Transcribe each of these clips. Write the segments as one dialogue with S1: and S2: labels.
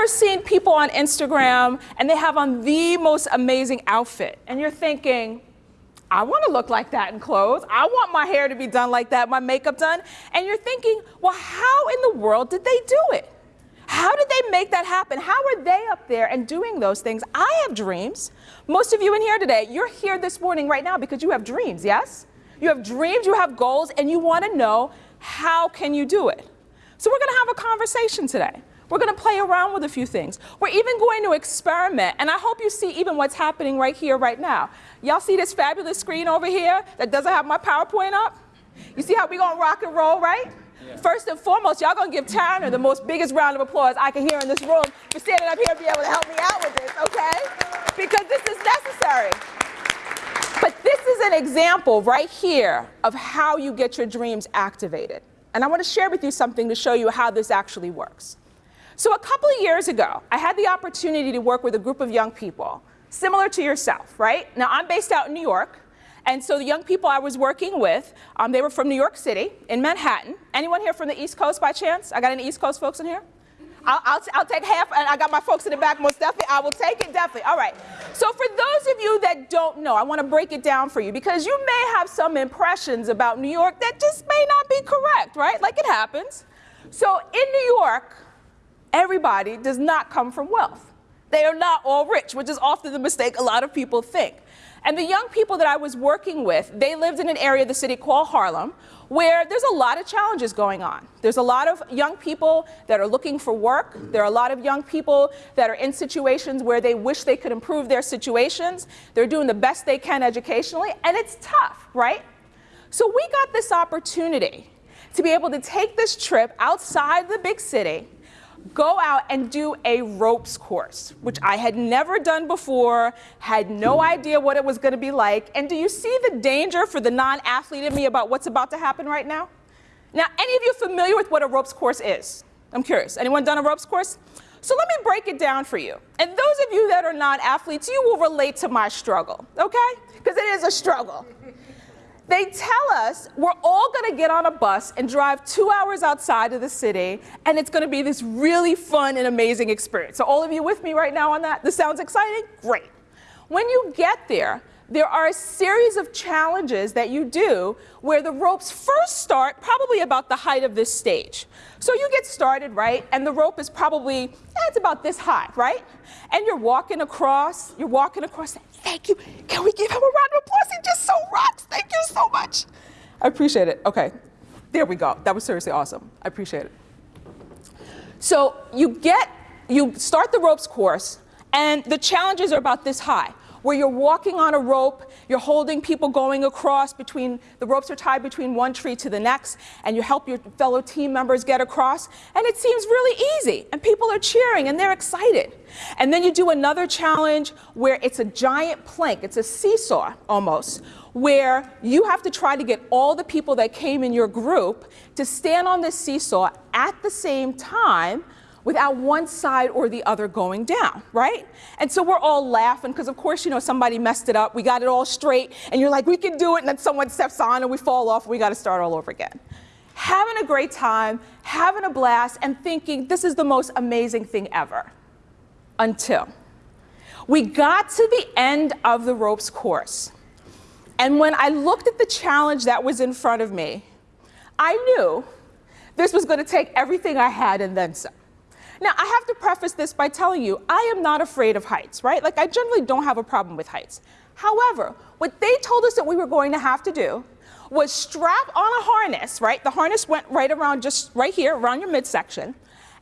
S1: ever seen people on Instagram and they have on the most amazing outfit and you're thinking, I want to look like that in clothes. I want my hair to be done like that, my makeup done. And you're thinking, well, how in the world did they do it? How did they make that happen? How are they up there and doing those things? I have dreams. Most of you in here today, you're here this morning right now because you have dreams, yes? You have dreams, you have goals, and you want to know how can you do it? So we're going to have a conversation today. We're going to play around with a few things. We're even going to experiment, and I hope you see even what's happening right here, right now. Y'all see this fabulous screen over here that doesn't have my PowerPoint up? You see how we're going to rock and roll, right? Yeah. First and foremost, y'all going to give Tanner the most biggest round of applause I can hear in this room for standing up here and be able to help me out with this, okay? Because this is necessary. But this is an example right here of how you get your dreams activated. And I want to share with you something to show you how this actually works. So a couple of years ago, I had the opportunity to work with a group of young people, similar to yourself, right? Now, I'm based out in New York, and so the young people I was working with, um, they were from New York City, in Manhattan. Anyone here from the East Coast by chance? I got any East Coast folks in here? I'll, I'll, I'll, take half, and I got my folks in the back most definitely. I will take it definitely. All right. So for those of you that don't know, I want to break it down for you because you may have some impressions about New York that just may not be correct, right? Like it happens. So in New York, everybody does not come from wealth. They are not all rich, which is often the mistake a lot of people think. And the young people that I was working with, they lived in an area of the city called Harlem, where there's a lot of challenges going on. There's a lot of young people that are looking for work. There are a lot of young people that are in situations where they wish they could improve their situations. They're doing the best they can educationally, and it's tough, right? So we got this opportunity to be able to take this trip outside the big city go out and do a ropes course, which I had never done before, had no idea what it was going to be like. And do you see the danger for the non-athlete in me about what's about to happen right now? Now, any of you familiar with what a ropes course is? I'm curious. Anyone done a ropes course? So let me break it down for you. And those of you that are not athletes, you will relate to my struggle, okay? Because it is a struggle. They tell us we're all going to get on a bus and drive two hours outside of the city, and it's going to be this really fun and amazing experience. So all of you with me right now on that? This sounds exciting? Great. When you get there, there are a series of challenges that you do where the ropes first start probably about the height of this stage. So you get started, right, and the rope is probably, yeah, it's about this high, right? And you're walking across, you're walking across, thank you. Can we give him a round of applause? He just so rocks. Thank you so much. I appreciate it. Okay, there we go. That was seriously awesome. I appreciate it. So you get, you start the ropes course, and the challenges are about this high where you're walking on a rope, you're holding people going across between, the ropes are tied between one tree to the next, and you help your fellow team members get across, and it seems really easy, and people are cheering and they're excited. And then you do another challenge where it's a giant plank, it's a seesaw almost, where you have to try to get all the people that came in your group to stand on this seesaw at the same time without one side or the other going down, right? And so we're all laughing because of course, you know, somebody messed it up. We got it all straight and you're like, we can do it. And then someone steps on and we fall off. And we got to start all over again. Having a great time, having a blast and thinking this is the most amazing thing ever until we got to the end of the ropes course. And when I looked at the challenge that was in front of me, I knew this was going to take everything I had and then some. Now, I have to preface this by telling you, I am not afraid of heights, right? Like, I generally don't have a problem with heights. However, what they told us that we were going to have to do was strap on a harness, right? The harness went right around, just right here, around your midsection.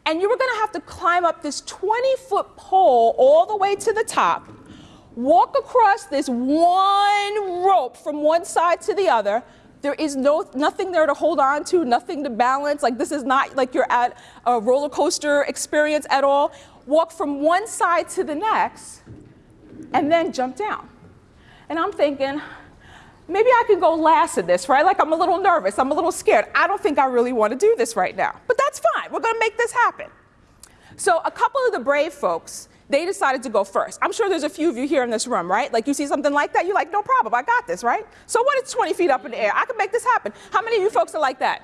S1: And you were going to have to climb up this 20-foot pole all the way to the top, walk across this one rope from one side to the other, there is no, nothing there to hold on to, nothing to balance. Like this is not like you're at a roller coaster experience at all. Walk from one side to the next and then jump down. And I'm thinking, maybe I can go last in this, right? Like I'm a little nervous, I'm a little scared. I don't think I really want to do this right now, but that's fine. We're going to make this happen. So a couple of the brave folks they decided to go first. I'm sure there's a few of you here in this room, right? Like you see something like that, you're like, no problem, I got this, right? So what is 20 feet up in the air? I can make this happen. How many of you folks are like that?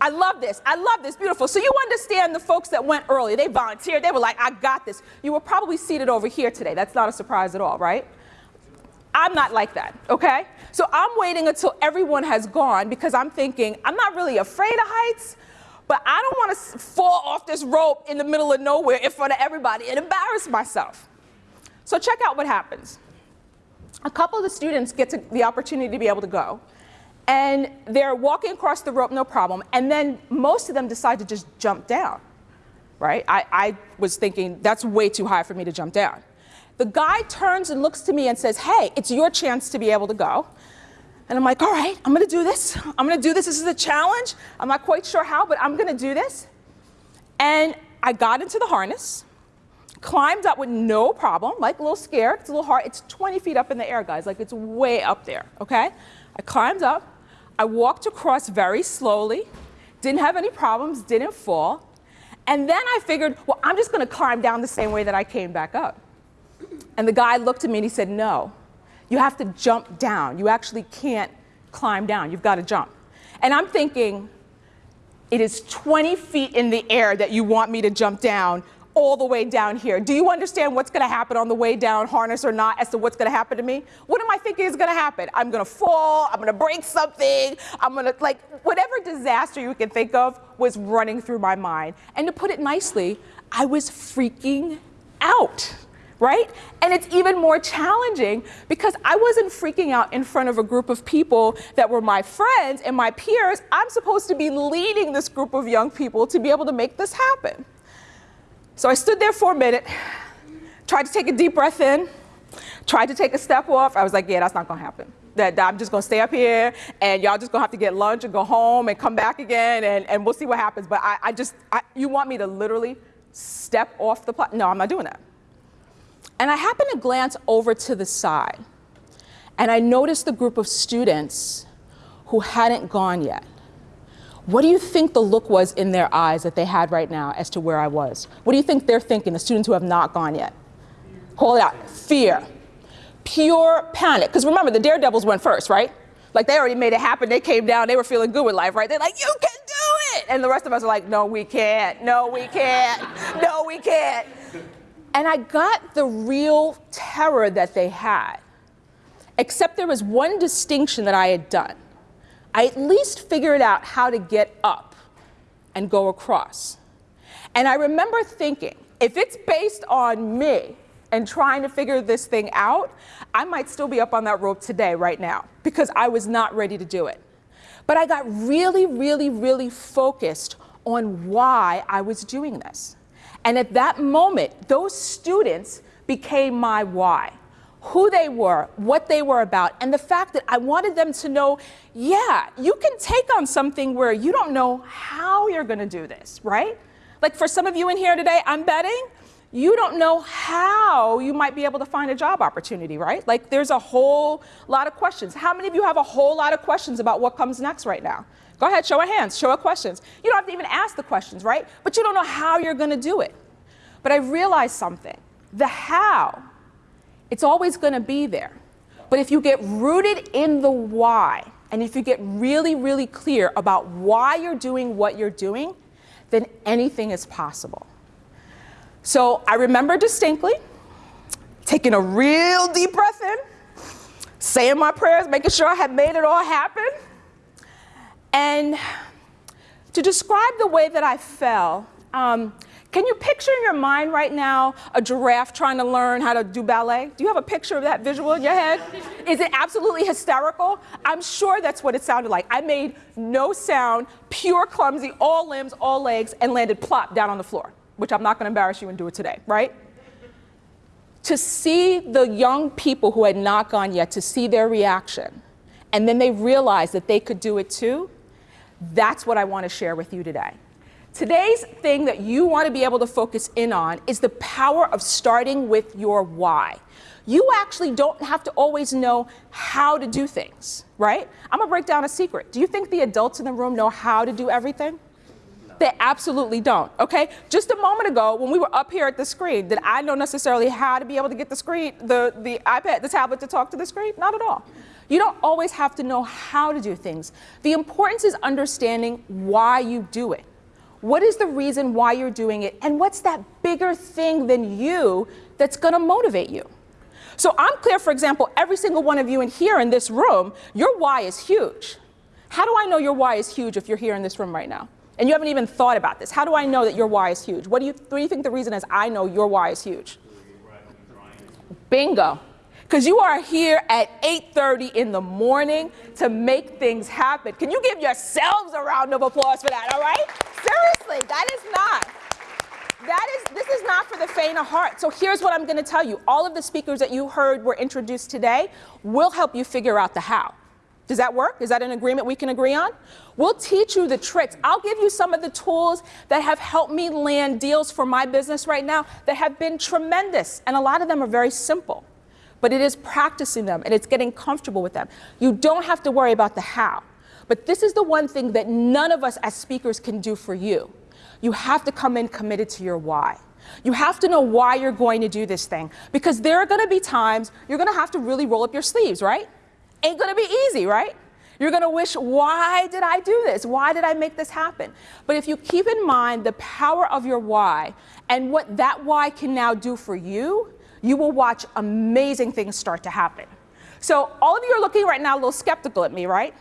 S1: I love this. I love this. Beautiful. So you understand the folks that went early. They volunteered. They were like, I got this. You were probably seated over here today. That's not a surprise at all, right? I'm not like that, okay? So I'm waiting until everyone has gone because I'm thinking, I'm not really afraid of heights, but I don't want to fall off this rope in the middle of nowhere in front of everybody and embarrass myself. So check out what happens. A couple of the students get to the opportunity to be able to go. And they're walking across the rope, no problem. And then most of them decide to just jump down, right? I, I was thinking, that's way too high for me to jump down. The guy turns and looks to me and says, hey, it's your chance to be able to go. And I'm like, all right, I'm gonna do this. I'm gonna do this. This is a challenge. I'm not quite sure how, but I'm gonna do this. And I got into the harness, climbed up with no problem, like a little scared. It's a little hard. It's 20 feet up in the air, guys. Like it's way up there, okay? I climbed up. I walked across very slowly, didn't have any problems, didn't fall. And then I figured, well, I'm just gonna climb down the same way that I came back up. And the guy looked at me and he said, no, you have to jump down. You actually can't climb down. You've got to jump. And I'm thinking, it is 20 feet in the air that you want me to jump down all the way down here. Do you understand what's going to happen on the way down, harness or not, as to what's going to happen to me? What am I thinking is going to happen? I'm going to fall. I'm going to break something. I'm going to, like, whatever disaster you can think of was running through my mind. And to put it nicely, I was freaking out right? And it's even more challenging because I wasn't freaking out in front of a group of people that were my friends and my peers. I'm supposed to be leading this group of young people to be able to make this happen. So I stood there for a minute, tried to take a deep breath in, tried to take a step off. I was like, yeah, that's not gonna happen. That, I'm just gonna stay up here and y'all just gonna have to get lunch and go home and come back again and, and we'll see what happens. But I, I just, I, you want me to literally step off the platform? No, I'm not doing that. And I happened to glance over to the side and I noticed the group of students who hadn't gone yet. What do you think the look was in their eyes that they had right now as to where I was? What do you think they're thinking, the students who have not gone yet? Hold it out. Fear. Pure panic. Because remember, the daredevils went first, right? Like they already made it happen. They came down. They were feeling good with life, right? They're like, you can do it. And the rest of us are like, no, we can't. No, we can't. No, we can't. And I got the real terror that they had, except there was one distinction that I had done. I at least figured out how to get up and go across. And I remember thinking, if it's based on me and trying to figure this thing out, I might still be up on that rope today, right now, because I was not ready to do it. But I got really, really, really focused on why I was doing this. And at that moment, those students became my why who they were, what they were about, and the fact that I wanted them to know, yeah, you can take on something where you don't know how you're going to do this, right? Like for some of you in here today, I'm betting you don't know how you might be able to find a job opportunity, right? Like there's a whole lot of questions. How many of you have a whole lot of questions about what comes next right now? Go ahead, show of hands, show of questions. You don't have to even ask the questions, right? But you don't know how you're going to do it. But I realized something. The how it's always going to be there. But if you get rooted in the why, and if you get really, really clear about why you're doing what you're doing, then anything is possible. So I remember distinctly taking a real deep breath in, saying my prayers, making sure I had made it all happen. And to describe the way that I fell, um, can you picture in your mind right now a giraffe trying to learn how to do ballet? Do you have a picture of that visual in your head? Is it absolutely hysterical? I'm sure that's what it sounded like. I made no sound, pure clumsy, all limbs, all legs, and landed plop down on the floor, which I'm not going to embarrass you and do it today, right? To see the young people who had not gone yet, to see their reaction, and then they realized that they could do it too, that's what I want to share with you today. Today's thing that you want to be able to focus in on is the power of starting with your why. You actually don't have to always know how to do things, right? I'm gonna break down a secret. Do you think the adults in the room know how to do everything? They absolutely don't, okay? Just a moment ago, when we were up here at the screen, did I know necessarily how to be able to get the screen, the, the iPad, the tablet to talk to the screen? Not at all. You don't always have to know how to do things. The importance is understanding why you do it. What is the reason why you're doing it? And what's that bigger thing than you that's going to motivate you? So I'm clear, for example, every single one of you in here in this room, your why is huge. How do I know your why is huge if you're here in this room right now? And you haven't even thought about this. How do I know that your why is huge? What do you, what do you think the reason is I know your why is huge? Bingo. Because you are here at 8.30 in the morning to make things happen. Can you give yourselves a round of applause for that, all right? Seriously, that is not. That is, this is not for the faint of heart. So here's what I'm going to tell you. All of the speakers that you heard were introduced today will help you figure out the how. Does that work? Is that an agreement we can agree on? We'll teach you the tricks. I'll give you some of the tools that have helped me land deals for my business right now that have been tremendous. And a lot of them are very simple. But it is practicing them and it's getting comfortable with them. You don't have to worry about the how. But this is the one thing that none of us as speakers can do for you. You have to come in committed to your why. You have to know why you're going to do this thing because there are going to be times you're going to have to really roll up your sleeves, right? Ain't gonna be easy, right? You're gonna wish, why did I do this? Why did I make this happen? But if you keep in mind the power of your why and what that why can now do for you, you will watch amazing things start to happen. So all of you are looking right now a little skeptical at me, right?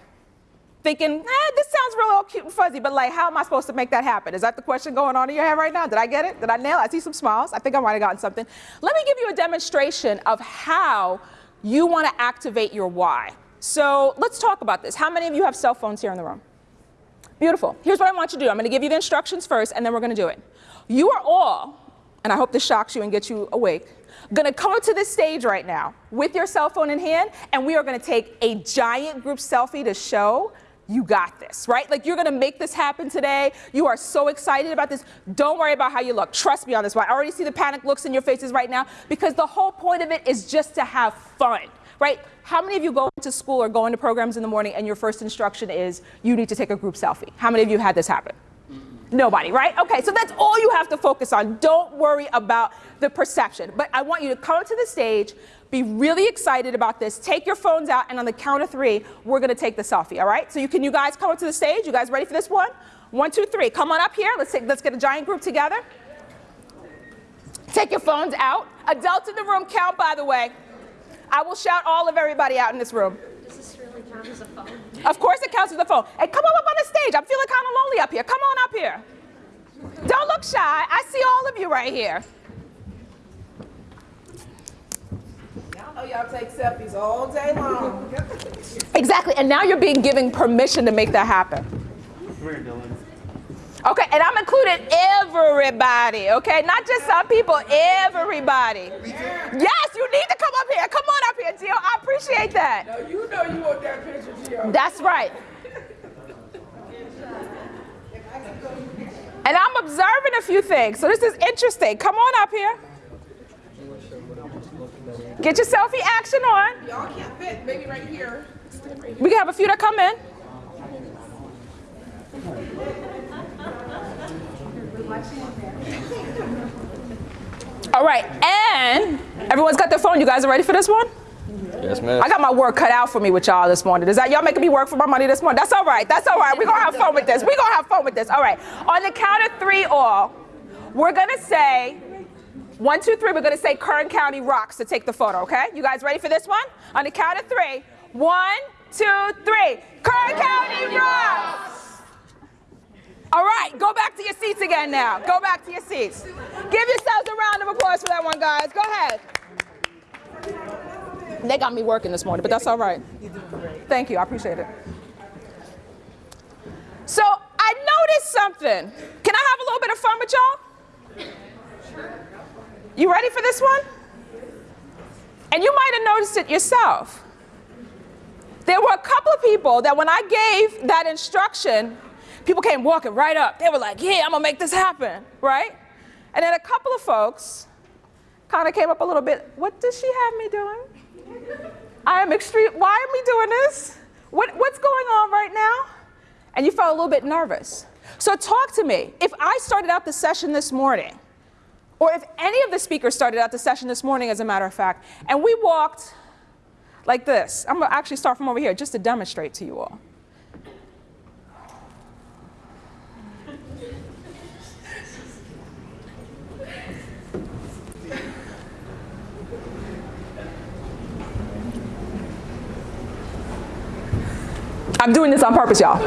S1: Thinking, eh, this sounds real cute and fuzzy, but like, how am I supposed to make that happen? Is that the question going on in your head right now? Did I get it? Did I nail it? I see some smiles. I think I might have gotten something. Let me give you a demonstration of how you want to activate your why. So let's talk about this. How many of you have cell phones here in the room? Beautiful. Here's what I want you to do. I'm going to give you the instructions first, and then we're going to do it. You are all, and I hope this shocks you and gets you awake, going to come to this stage right now with your cell phone in hand, and we are going to take a giant group selfie to show you got this, right? Like you're gonna make this happen today. You are so excited about this. Don't worry about how you look. Trust me on this one. I already see the panic looks in your faces right now because the whole point of it is just to have fun, right? How many of you go to school or go into programs in the morning and your first instruction is you need to take a group selfie? How many of you had this happen? Nobody, right? Okay, so that's all you have to focus on. Don't worry about the perception. But I want you to come to the stage, be really excited about this, take your phones out, and on the count of three, we're gonna take the selfie, all right? So you can you guys come up to the stage? You guys ready for this one? One, two, three. Come on up here. Let's, take, let's get a giant group together. Take your phones out. Adults in the room count, by the way. I will shout all of everybody out in this room.
S2: Does this really count as a phone?
S1: Of course it counts as a phone. Hey, come on up on the stage. I'm feeling kind of lonely up here. Come on up here. Don't look shy. I see all of you right here.
S3: Y'all know y'all take selfies all day long.
S1: Exactly. And now you're being given permission to make that happen. Okay, and I'm including everybody, okay? Not just some people, everybody. Yes, you need to come up here. Come on up here, Gio. I appreciate that.
S3: Now you know you want that picture, Gio.
S1: That's right. And I'm observing a few things, so this is interesting. Come on up here. Get your selfie action on.
S3: Y'all can't fit, maybe right here.
S1: We can have a few that come in. All right, and everyone's got their phone. You guys are ready for this one?
S4: Yes, ma'am.
S1: I got my work cut out for me with y'all this morning. Is that y'all making me work for my money this morning? That's all right. That's all right. We're gonna have fun with this. We're gonna have fun with this. All right. On the count of three all, we're gonna say one, two, three, we're gonna say Kern County rocks to take the photo, okay? You guys ready for this one? On the count of three. One, two, three. Kern County rocks! All right, go back to your seats again now. Go back to your seats. Give yourselves a round of applause for that one, guys. Go ahead. They got me working this morning, but that's all right. Thank you, I appreciate it. So I noticed something. Can I have a little bit of fun with y'all? You ready for this one? And you might have noticed it yourself. There were a couple of people that when I gave that instruction, people came walking right up. They were like, yeah, I'm gonna make this happen, right? And then a couple of folks kind of came up a little bit, what does she have me doing? I am extreme, why am we doing this? What, what's going on right now? And you felt a little bit nervous. So talk to me. If I started out the session this morning, or if any of the speakers started out the session this morning, as a matter of fact, and we walked like this. I'm gonna actually start from over here just to demonstrate to you all. I'm doing this on purpose, y'all.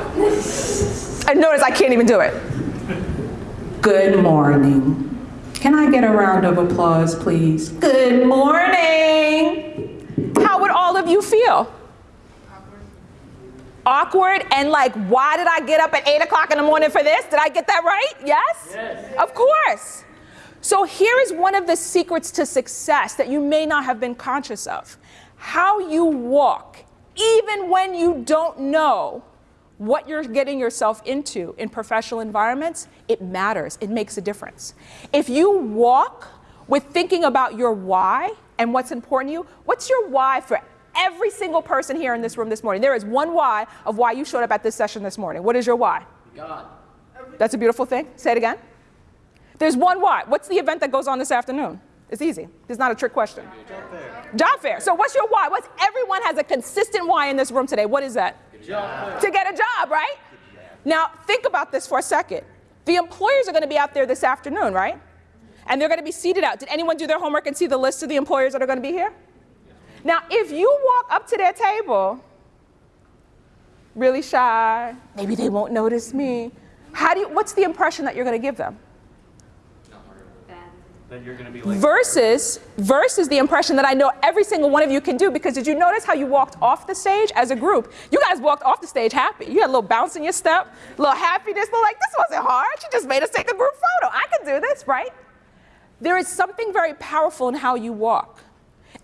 S1: And notice I can't even do it. Good morning. Can I get a round of applause, please? Good morning. How would all of you feel? Awkward and like, why did I get up at 8 o'clock in the morning for this? Did I get that right? Yes? Yes. Of course. So here is one of the secrets to success that you may not have been conscious of. How you walk even when you don't know what you're getting yourself into in professional environments, it matters. It makes a difference. If you walk with thinking about your why and what's important to you, what's your why for every single person here in this room this morning? There is one why of why you showed up at this session this morning. What is your why?
S4: God.
S1: That's a beautiful thing. Say it again. There's one why. What's the event that goes on this afternoon? It's easy. It's not a trick question.
S4: Job fair.
S1: Job fair. So what's your why? What's everyone has a consistent why in this room today? What is that?
S4: Job
S1: To get a job, right? Now think about this for a second. The employers are going to be out there this afternoon, right? And they're going to be seated out. Did anyone do their homework and see the list of the employers that are going to be here? Now, if you walk up to their table, really shy, maybe they won't notice me. How do you, what's the impression that you're going to give them?
S4: Then you're going to be like.
S1: versus versus the impression that I know every single one of you can do because did you notice how you walked off the stage as a group? You guys walked off the stage happy. You had a little bounce in your step, a little happiness, a little like this wasn't hard. She just made us take a group photo. I can do this, right? There is something very powerful in how you walk.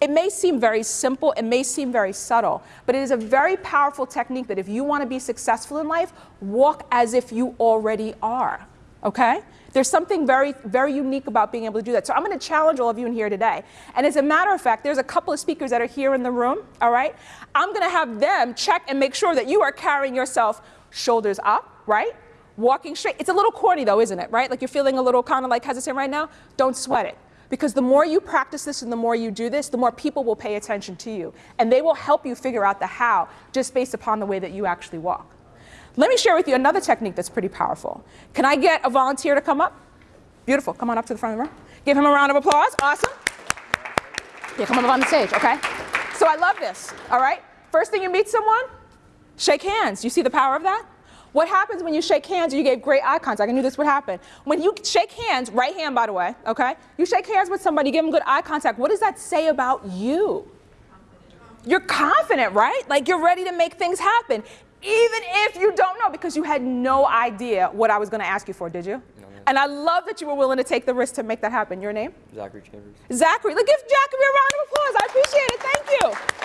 S1: It may seem very simple, it may seem very subtle, but it is a very powerful technique that if you want to be successful in life, walk as if you already are. Okay? There's something very, very unique about being able to do that. So I'm going to challenge all of you in here today. And as a matter of fact, there's a couple of speakers that are here in the room, all right? I'm going to have them check and make sure that you are carrying yourself shoulders up, right? Walking straight. It's a little corny though, isn't it, right? Like you're feeling a little kind of like hesitant right now. Don't sweat it. Because the more you practice this and the more you do this, the more people will pay attention to you. And they will help you figure out the how just based upon the way that you actually walk. Let me share with you another technique that's pretty powerful. Can I get a volunteer to come up? Beautiful. Come on up to the front of the room. Give him a round of applause. Awesome. Yeah, come up on the stage, okay? So I love this, all right? First thing you meet someone, shake hands. You see the power of that? What happens when you shake hands you gave great eye contact? I knew this would happen. When you shake hands, right hand by the way, okay? You shake hands with somebody, give them good eye contact. What does that say about you? You're confident, right? Like you're ready to make things happen. Even if you don't know, because you had no idea what I was going to ask you for, did you?
S5: No.
S1: And I love that you were willing to take the risk to make that happen. Your name?
S5: Zachary Chambers.
S1: Zachary. Look, give Zachary a round of applause. I appreciate it. Thank you.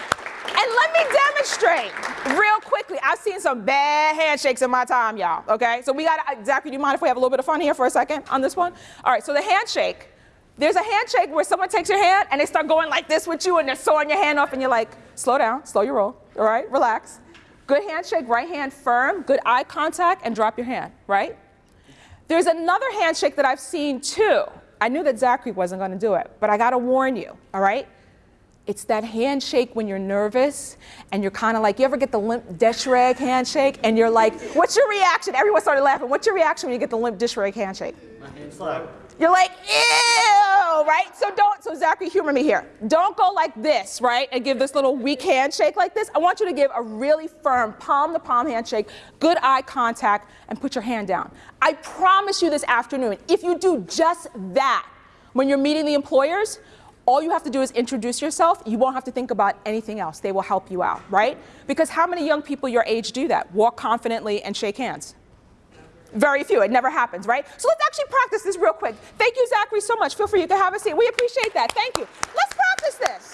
S1: And let me demonstrate real quickly. I've seen some bad handshakes in my time, y'all. Okay? So we got to, uh, Zachary, do you mind if we have a little bit of fun here for a second on this one? All right, so the handshake. There's a handshake where someone takes your hand and they start going like this with you and they're sawing your hand off and you're like, slow down, slow your roll, all right, relax. Good handshake, right hand firm, good eye contact, and drop your hand, right? There's another handshake that I've seen too. I knew that Zachary wasn't going to do it, but I got to warn you, all right? It's that handshake when you're nervous and you're kind of like, you ever get the limp dish rag handshake and you're like, what's your reaction? Everyone started laughing. What's your reaction when you get the limp dish rag handshake?
S4: My hand slapped.
S1: You're like, ew, right? So don't, so Zachary, humor me here. Don't go like this, right? And give this little weak handshake like this. I want you to give a really firm palm to palm handshake, good eye contact, and put your hand down. I promise you this afternoon, if you do just that when you're meeting the employers, all you have to do is introduce yourself. You won't have to think about anything else. They will help you out, right? Because how many young people your age do that? Walk confidently and shake hands. Very few. It never happens, right? So let's actually practice this real quick. Thank you, Zachary, so much. Feel free, you can have a seat. We appreciate that. Thank you. Let's practice this.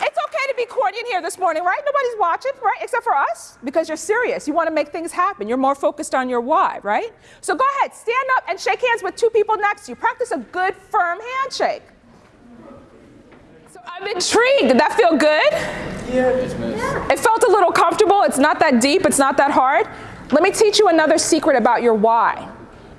S1: It's okay to be corny in here this morning, right? Nobody's watching, right? Except for us, because you're serious. You want to make things happen. You're more focused on your why, right? So go ahead, stand up and shake hands with two people next to you. Practice a good, firm handshake. So I'm intrigued. Did that feel good?
S4: Yeah.
S1: It felt a little comfortable. It's not that deep. It's not that hard. Let me teach you another secret about your why.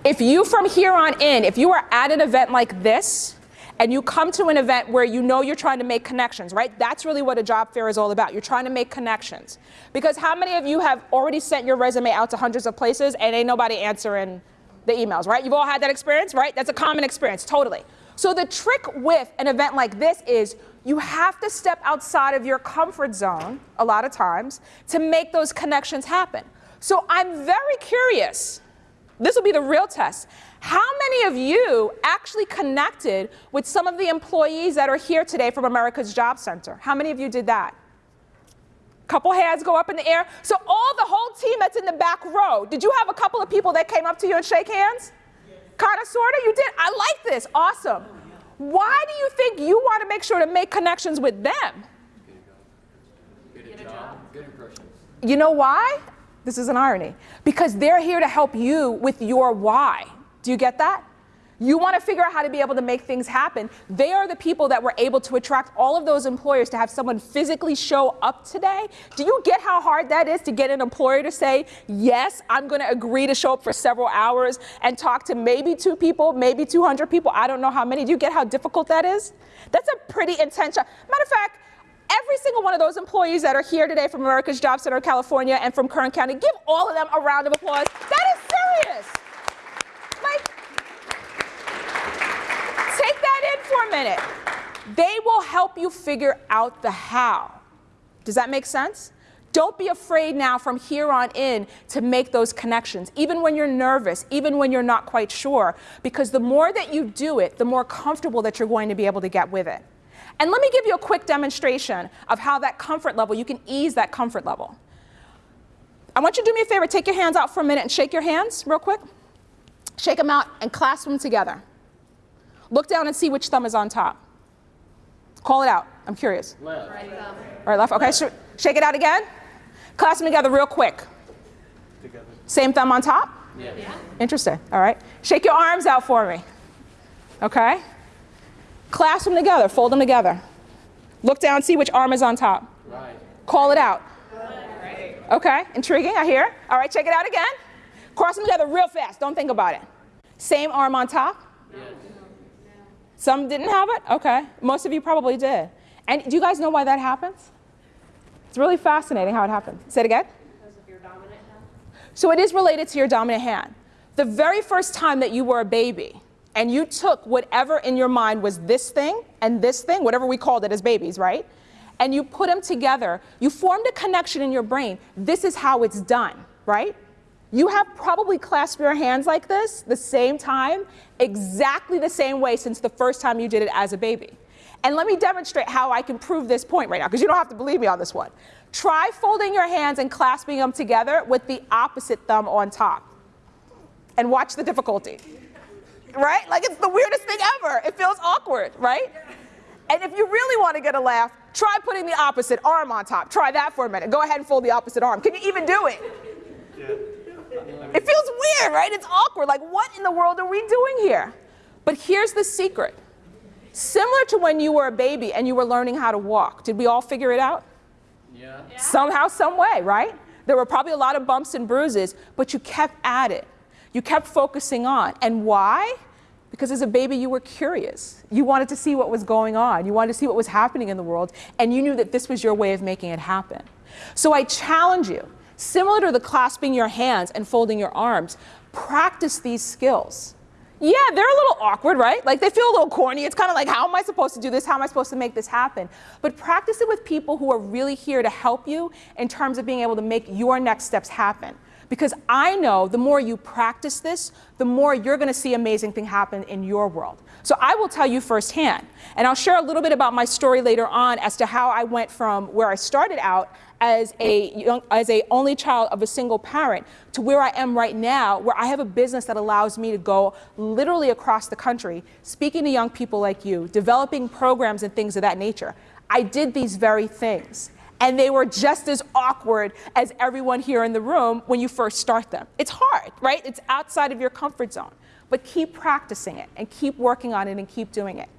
S1: If you, from here on in, if you are at an event like this, and you come to an event where you know you're trying to make connections, right? That's really what a job fair is all about. You're trying to make connections. Because how many of you have already sent your resume out to hundreds of places and ain't nobody answering the emails, right? You've all had that experience, right? That's a common experience, totally. So the trick with an event like this is you have to step outside of your comfort zone a lot of times to make those connections happen. So I'm very curious. This will be the real test. How many of you actually connected with some of the employees that are here today from America's Job Center? How many of you did that? Couple hands go up in the air. So all the whole team that's in the back row, did you have a couple of people that came up to you and shake hands? Kind of, sort of, you did. I like this. Awesome. Why do you think you want to make sure to make connections with them?
S4: Get a job. Good impressions.
S1: You know why? This is an irony. Because they're here to help you with your why. Do you get that? You want to figure out how to be able to make things happen. They are the people that were able to attract all of those employers to have someone physically show up today. Do you get how hard that is to get an employer to say, yes, I'm going to agree to show up for several hours and talk to maybe two people, maybe 200 people? I don't know how many. Do you get how difficult that is? That's a pretty intense. Matter of fact, every single one of those employees that are here today from America's Job Center California and from Kern County, give all of them a round of applause. That is serious. Like, take that in for a minute. They will help you figure out the how. Does that make sense? Don't be afraid now from here on in to make those connections, even when you're nervous, even when you're not quite sure, because the more that you do it, the more comfortable that you're going to be able to get with it. And let me give you a quick demonstration of how that comfort level, you can ease that comfort level. I want you to do me a favor, take your hands out for a minute and shake your hands real quick. Shake them out and clasp them together. Look down and see which thumb is on top. Call it out. I'm curious.
S4: Left.
S1: All right, left. Okay, sh shake it out again. Clasp them together real quick.
S4: Together.
S1: Same thumb on top?
S4: Yeah.
S1: Interesting. All right. Shake your arms out for me. Okay? Clasp them together. Fold them together. Look down, see which arm is on top.
S4: Right.
S1: Call it out. Okay, intriguing, I hear. All right, check it out again. Cross them together real fast, don't think about it. Same arm on top.
S4: Yes.
S1: Some didn't have it? Okay, most of you probably did. And do you guys know why that happens? It's really fascinating how it happens. Say it again.
S2: Because of your dominant hand?
S1: So it is related to your dominant hand. The very first time that you were a baby and you took whatever in your mind was this thing and this thing, whatever we called it as babies, right? And you put them together, you formed a connection in your brain. This is how it's done, right? You have probably clasped your hands like this the same time, exactly the same way since the first time you did it as a baby. And let me demonstrate how I can prove this point right now, because you don't have to believe me on this one. Try folding your hands and clasping them together with the opposite thumb on top. And watch the difficulty. Right? Like it's the weirdest thing ever. It feels awkward, right? And if you really want to get a laugh, try putting the opposite arm on top. Try that for a minute. Go ahead and fold the opposite arm. Can you even do it? It feels weird, right? It's awkward. Like, what in the world are we doing here? But here's the secret. Similar to when you were a baby and you were learning how to walk, did we all figure it out?
S4: Yeah.
S1: Somehow, some way, right? There were probably a lot of bumps and bruises, but you kept at it. You kept focusing on. And why? Because as a baby, you were curious. You wanted to see what was going on. You wanted to see what was happening in the world, and you knew that this was your way of making it happen. So I challenge you, similar to the clasping your hands and folding your arms, practice these skills. Yeah, they're a little awkward, right? Like they feel a little corny. It's kind of like, how am I supposed to do this? How am I supposed to make this happen? But practice it with people who are really here to help you in terms of being able to make your next steps happen. Because I know the more you practice this, the more you're going to see amazing things happen in your world. So I will tell you firsthand, and I'll share a little bit about my story later on as to how I went from where I started out as a young, as a only child of a single parent to where I am right now, where I have a business that allows me to go literally across the country, speaking to young people like you, developing programs and things of that nature. I did these very things. And they were just as awkward as everyone here in the room when you first start them. It's hard, right? It's outside of your comfort zone. But keep practicing it and keep working on it and keep doing it.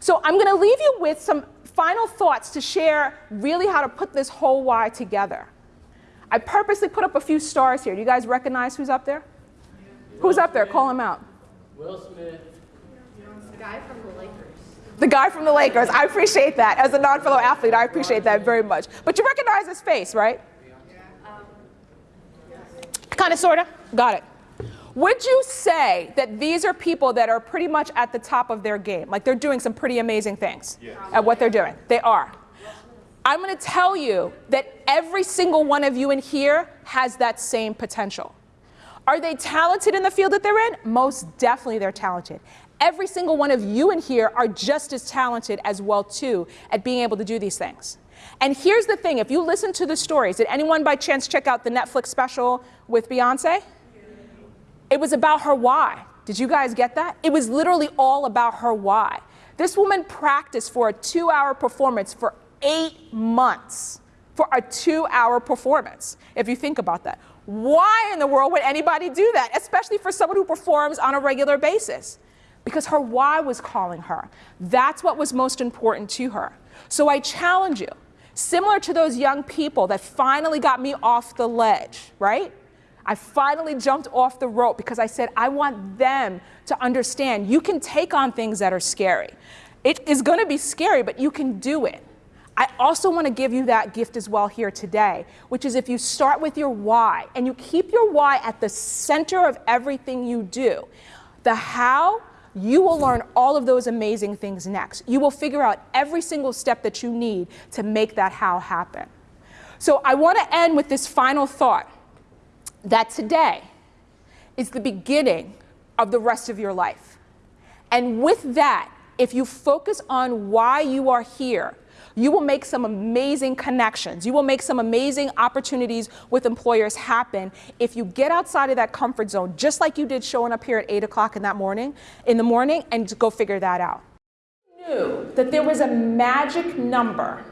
S1: So I'm going to leave you with some final thoughts to share really how to put this whole why together. I purposely put up a few stars here. Do you guys recognize who's up there? Who's up there? Call him out.
S4: Will Smith.
S2: The guy from the Lakers.
S1: The guy from the Lakers. I appreciate that. As a non-fellow athlete, I appreciate that very much. But you recognize his face, right? Kind of, sort of. Got it. Would you say that these are people that are pretty much at the top of their game? Like they're doing some pretty amazing things at what they're doing? They are. I'm going to tell you that every single one of you in here has that same potential. Are they talented in the field that they're in? Most definitely they're talented. Every single one of you in here are just as talented as well too at being able to do these things. And here's the thing, if you listen to the stories, did anyone by chance check out the Netflix special with Beyonce? It was about her why. Did you guys get that? It was literally all about her why. This woman practiced for a two hour performance for eight months for a two hour performance, if you think about that. Why in the world would anybody do that, especially for someone who performs on a regular basis? Because her why was calling her. That's what was most important to her. So I challenge you, similar to those young people that finally got me off the ledge, right? I finally jumped off the rope because I said, I want them to understand you can take on things that are scary. It is going to be scary, but you can do it. I also want to give you that gift as well here today, which is if you start with your why and you keep your why at the center of everything you do, the how, you will learn all of those amazing things next. You will figure out every single step that you need to make that how happen. So I want to end with this final thought that today is the beginning of the rest of your life. And with that, if you focus on why you are here, you will make some amazing connections. You will make some amazing opportunities with employers happen if you get outside of that comfort zone, just like you did showing up here at 8 o'clock in that morning, in the morning, and go figure that out. Knew that there was a magic number,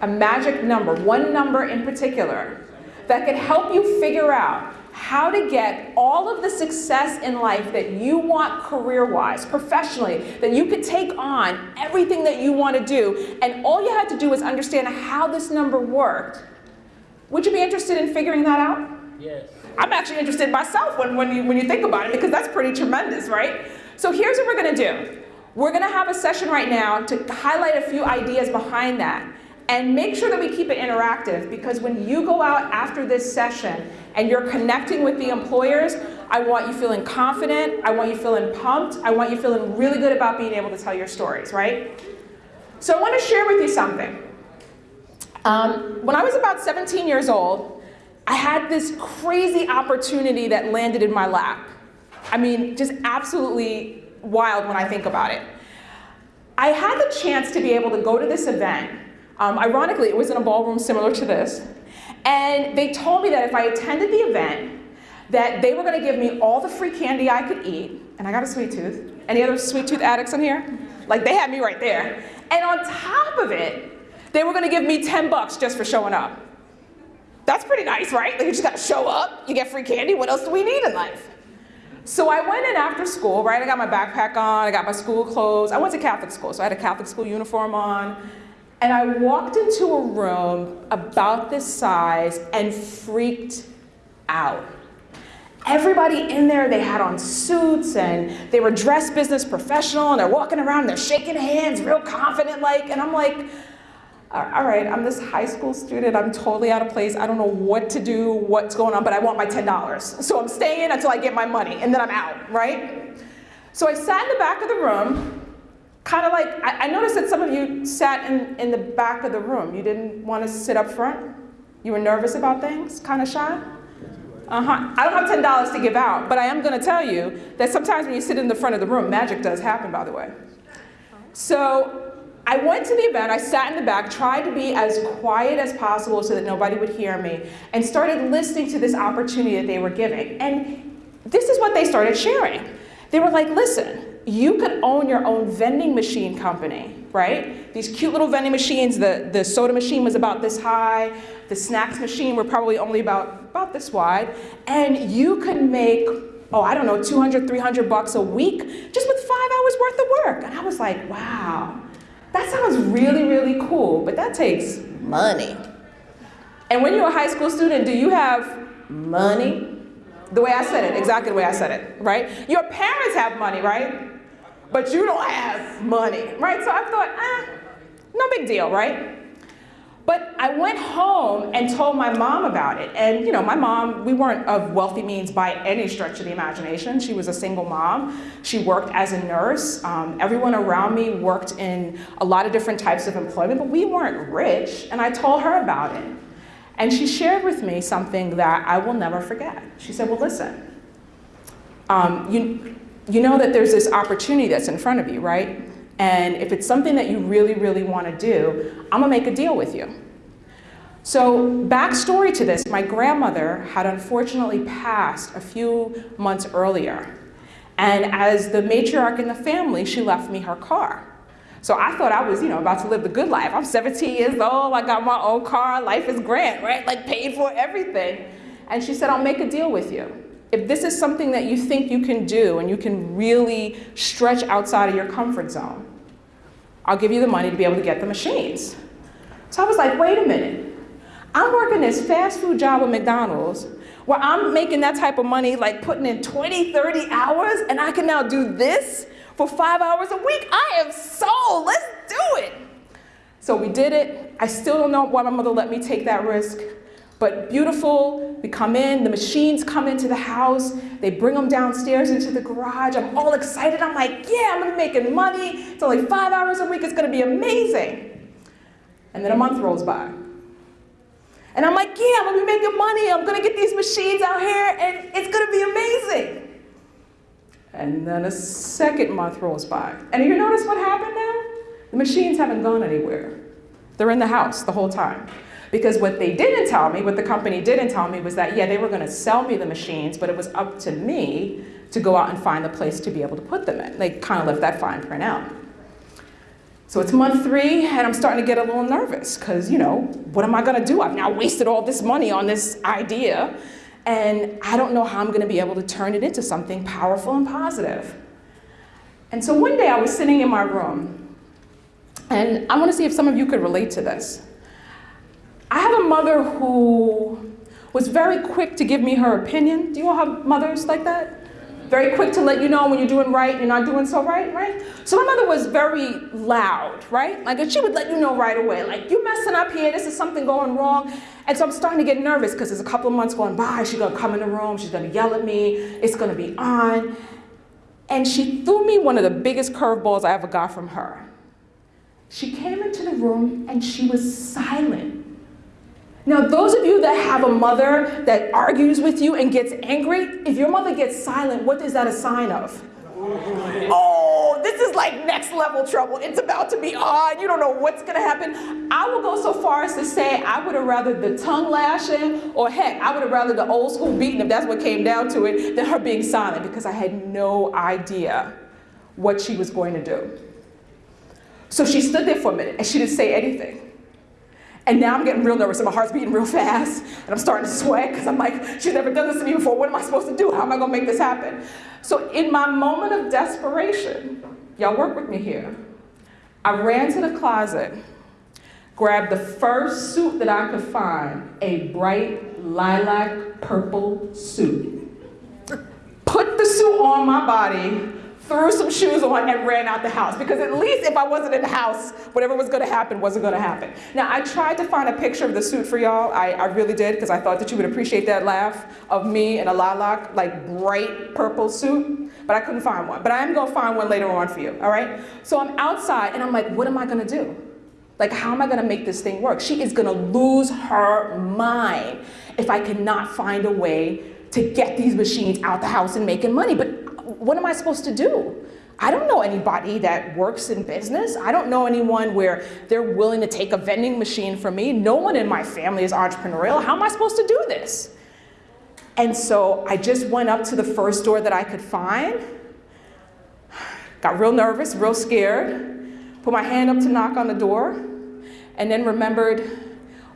S1: a magic number, one number in particular, that could help you figure out how to get all of the success in life that you want career-wise, professionally, that you could take on everything that you want to do, and all you had to do was understand how this number worked. Would you be interested in figuring that out?
S4: Yes.
S1: I'm actually interested myself when, when, you, when you think about it because that's pretty tremendous, right? So here's what we're going to do. We're going to have a session right now to highlight a few ideas behind that. And make sure that we keep it interactive because when you go out after this session and you're connecting with the employers, I want you feeling confident, I want you feeling pumped, I want you feeling really good about being able to tell your stories, right? So I want to share with you something. Um, when I was about 17 years old, I had this crazy opportunity that landed in my lap. I mean, just absolutely wild when I think about it. I had the chance to be able to go to this event um, ironically, it was in a ballroom similar to this. And they told me that if I attended the event, that they were going to give me all the free candy I could eat. And I got a sweet tooth. Any other sweet tooth addicts in here? Like they had me right there. And on top of it, they were going to give me 10 bucks just for showing up. That's pretty nice, right? Like you just got to show up, you get free candy. What else do we need in life? So I went in after school, right? I got my backpack on, I got my school clothes. I went to Catholic school, so I had a Catholic school uniform on. And I walked into a room about this size and freaked out. Everybody in there, they had on suits and they were dressed business professional and they're walking around and they're shaking hands real confident like, and I'm like, all right, I'm this high school student, I'm totally out of place, I don't know what to do, what's going on, but I want my $10. So I'm staying until I get my money and then I'm out, right? So I sat in the back of the room kind of like, I, I, noticed that some of you sat in, in the back of the room. You didn't want to sit up front? You were nervous about things? Kind of shy? Uh-huh. I don't have $10 to give out, but I am going to tell you that sometimes when you sit in the front of the room, magic does happen, by the way. So I went to the event, I sat in the back, tried to be as quiet as possible so that nobody would hear me, and started listening to this opportunity that they were giving. And this is what they started sharing. They were like, listen, you could own your own vending machine company, right? These cute little vending machines, the, the soda machine was about this high, the snacks machine were probably only about, about this wide, and you could make, oh, I don't know, 200, 300 bucks a week just with five hours worth of work. And I was like, wow, that sounds really, really cool, but that takes money. And when you're a high school student, do you have money? The way I said it, exactly the way I said it, right? Your parents have money, right? But you don't have money, right? So I thought, ah, no big deal, right? But I went home and told my mom about it. And you know, my mom, we weren't of wealthy means by any stretch of the imagination. She was a single mom. She worked as a nurse. Um, everyone around me worked in a lot of different types of employment, but we weren't rich. And I told her about it. And she shared with me something that I will never forget. She said, well, listen, um, you, you know that there's this opportunity that's in front of you, right? And if it's something that you really, really want to do, I'm gonna make a deal with you. So backstory to this, my grandmother had unfortunately passed a few months earlier. And as the matriarch in the family, she left me her car. So I thought I was, you know, about to live the good life. I'm 17 years old, I got my own car, life is grand, right? Like paid for everything. And she said, I'll make a deal with you. If this is something that you think you can do and you can really stretch outside of your comfort zone, I'll give you the money to be able to get the machines. So I was like, wait a minute. I'm working this fast food job at McDonald's where I'm making that type of money, like putting in 20, 30 hours, and I can now do this for five hours a week. I am sold. Let's do it. So we did it. I still don't know why my mother let me take that risk. But beautiful, we come in, the machines come into the house, they bring them downstairs into the garage. I'm all excited. I'm like, yeah, I'm gonna be making money. It's only five hours a week, it's gonna be amazing. And then a month rolls by. And I'm like, yeah, I'm gonna be making money. I'm gonna get these machines out here and it's gonna be amazing. And then a second month rolls by. And you notice what happened now? The machines haven't gone anywhere. They're in the house the whole time. Because what they didn't tell me, what the company didn't tell me was that, yeah, they were gonna sell me the machines, but it was up to me to go out and find the place to be able to put them in. They kind of left that fine print out. So it's month three, and I'm starting to get a little nervous because, you know, what am I gonna do? I've now wasted all this money on this idea, and I don't know how I'm gonna be able to turn it into something powerful and positive. And so one day I was sitting in my room, and I wanna see if some of you could relate to this. I have a mother who was very quick to give me her opinion. Do you all have mothers like that? Very quick to let you know when you're doing right, and you're not doing so right, right? So my mother was very loud, right? Like she would let you know right away, like you're messing up here, this is something going wrong. And so I'm starting to get nervous because there's a couple of months going by, she's gonna come in the room, she's gonna yell at me, it's gonna be on. And she threw me one of the biggest curveballs I ever got from her. She came into the room and she was silent. Now, those of you that have a mother that argues with you and gets angry, if your mother gets silent, what is that a sign of? Oh, this is like next level trouble. It's about to be on. You don't know what's going to happen. I will go so far as to say I would have rather the tongue lashing, or heck, I would have rather the old school beating, if that's what came down to it, than her being silent because I had no idea what she was going to do. So she stood there for a minute and she didn't say anything. And now I'm getting real nervous and my heart's beating real fast and I'm starting to sweat because I'm like, she's never done this to me before. What am I supposed to do? How am I to make this happen? So in my moment of desperation, y'all work with me here. I ran to the closet, grabbed the first suit that I could find, a bright lilac purple suit. Put the suit on my body, threw some shoes on and ran out the house because at least if I wasn't in the house, whatever was gonna happen wasn't gonna happen. Now I tried to find a picture of the suit for y'all. I, I really did because I thought that you would appreciate that laugh of me in a lilac, like bright purple suit, but I couldn't find one. But I am gonna find one later on for you, all right? So I'm outside and I'm like, what am I gonna do? Like, how am I gonna make this thing work? She is gonna lose her mind if I cannot find a way to get these machines out the house and making money. But what am I supposed to do? I don't know anybody that works in business. I don't know anyone where they're willing to take a vending machine from me. No one in my family is entrepreneurial. How am I supposed to do this? And so I just went up to the first door that I could find, got real nervous, real scared, put my hand up to knock on the door, and then remembered,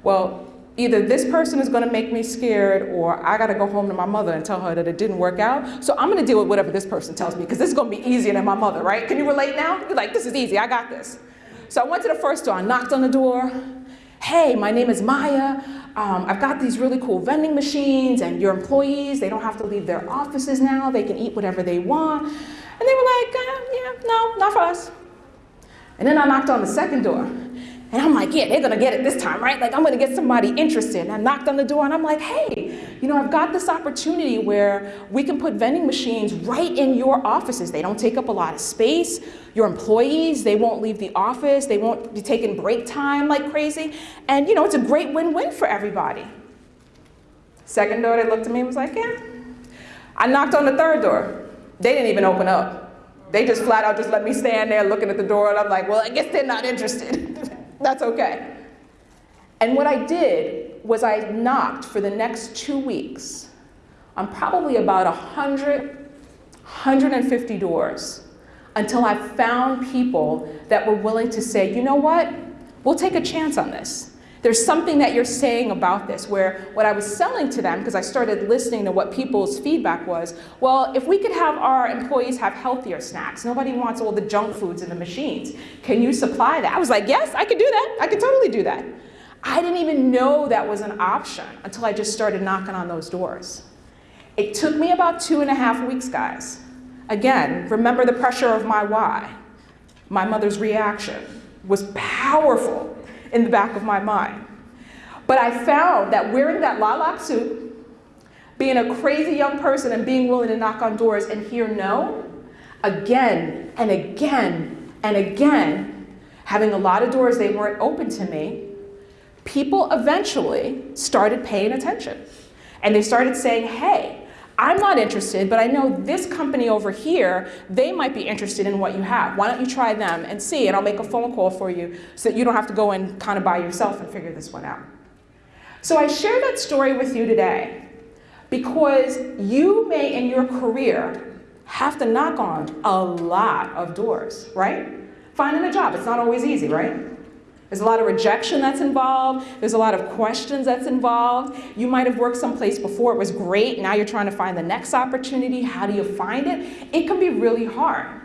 S1: well, either this person is going to make me scared or I got to go home to my mother and tell her that it didn't work out. So I'm going to deal with whatever this person tells me because this is going to be easier than my mother, right? Can you relate now? You're like, this is easy. I got this. So I went to the first door. I knocked on the door. hey, my name is Maya. Um, I've got these really cool vending machines, and your employees, they don't have to leave their offices now. They can eat whatever they want. And they were like, uh, yeah, no, not for us. And then I knocked on the second door. And I'm like, yeah, they're gonna get it this time, right? Like, I'm gonna get somebody interested. And I knocked on the door and I'm like, hey, you know, I've got this opportunity where we can put vending machines right in your offices. They don't take up a lot of space. Your employees, they won't leave the office. They won't be taking break time like crazy. And, you know, it's a great win win for everybody. Second door, they looked at me and was like, yeah. I knocked on the third door. They didn't even open up. They just flat out just let me stand there looking at the door, and I'm like, well, I guess they're not interested. That's okay. And what I did was I knocked for the next two weeks on probably about 100, 150 doors until I found people that were willing to say, you know what, we'll take a chance on this. There's something that you're saying about this where what I was selling to them, because I started listening to what people's feedback was, well, if we could have our employees have healthier snacks, nobody wants all the junk foods in the machines. Can you supply that? I was like, yes, I could do that. I could totally do that. I didn't even know that was an option until I just started knocking on those doors. It took me about two and a half weeks, guys. Again, remember the pressure of my why. My mother's reaction was powerful in the back of my mind. But I found that wearing that lilac suit, being a crazy young person and being willing to knock on doors and hear no, again and again and again, having a lot of doors they weren't open to me, people eventually started paying attention. And they started saying, hey, I'm not interested, but I know this company over here, they might be interested in what you have. Why don't you try them and see, and I'll make a phone call for you so that you don't have to go and kind of by yourself and figure this one out. So I share that story with you today because you may in your career have to knock on a lot of doors, right? Finding a job, it's not always easy, right? There's a lot of rejection that's involved. There's a lot of questions that's involved. You might have worked someplace before, it was great. Now you're trying to find the next opportunity. How do you find it? It can be really hard.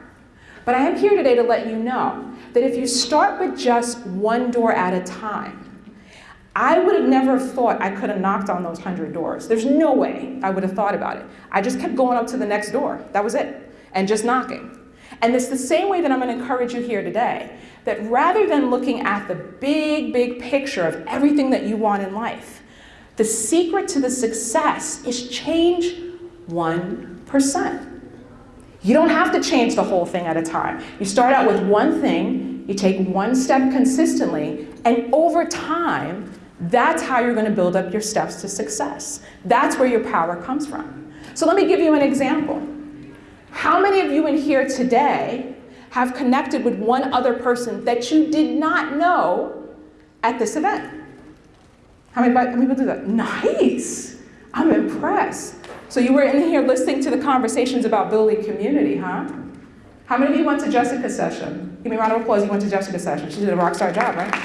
S1: But I am here today to let you know that if you start with just one door at a time, I would have never thought I could have knocked on those 100 doors. There's no way I would have thought about it. I just kept going up to the next door. That was it. And just knocking. And it's the same way that I'm going to encourage you here today that rather than looking at the big, big picture of everything that you want in life, the secret to the success is change 1%. You don't have to change the whole thing at a time. You start out with one thing, you take one step consistently, and over time, that's how you're going to build up your steps to success. That's where your power comes from. So let me give you an example. How many of you in here today have connected with one other person that you did not know at this event. How many, how many people do that? Nice. I'm impressed. So you were in here listening to the conversations about building community, huh? How many of you went to Jessica's session? Give me a round of applause. You went to Jessica's session. She did a rock star job, right?